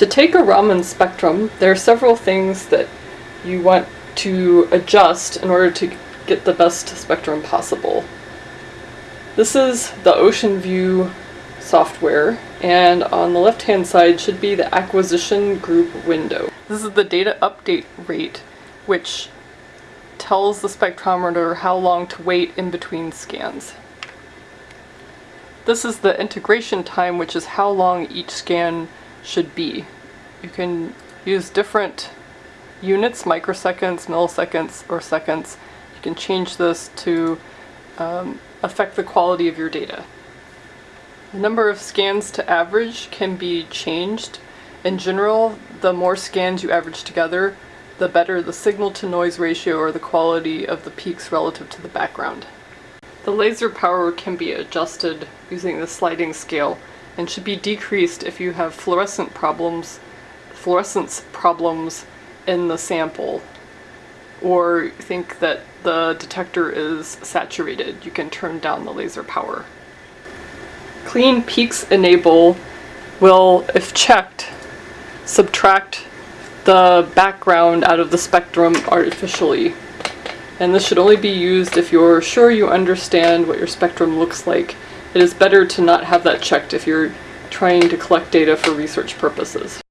To take a Raman spectrum, there are several things that you want to adjust in order to get the best spectrum possible. This is the Ocean View software, and on the left hand side should be the acquisition group window. This is the data update rate, which tells the spectrometer how long to wait in between scans. This is the integration time, which is how long each scan should be. You can use different units, microseconds, milliseconds, or seconds. You can change this to um, affect the quality of your data. The number of scans to average can be changed. In general, the more scans you average together, the better the signal to noise ratio or the quality of the peaks relative to the background. The laser power can be adjusted using the sliding scale and should be decreased if you have fluorescent problems, fluorescence problems in the sample or think that the detector is saturated. You can turn down the laser power. Clean peaks enable will, if checked, subtract the background out of the spectrum artificially. And this should only be used if you're sure you understand what your spectrum looks like. It is better to not have that checked if you're trying to collect data for research purposes.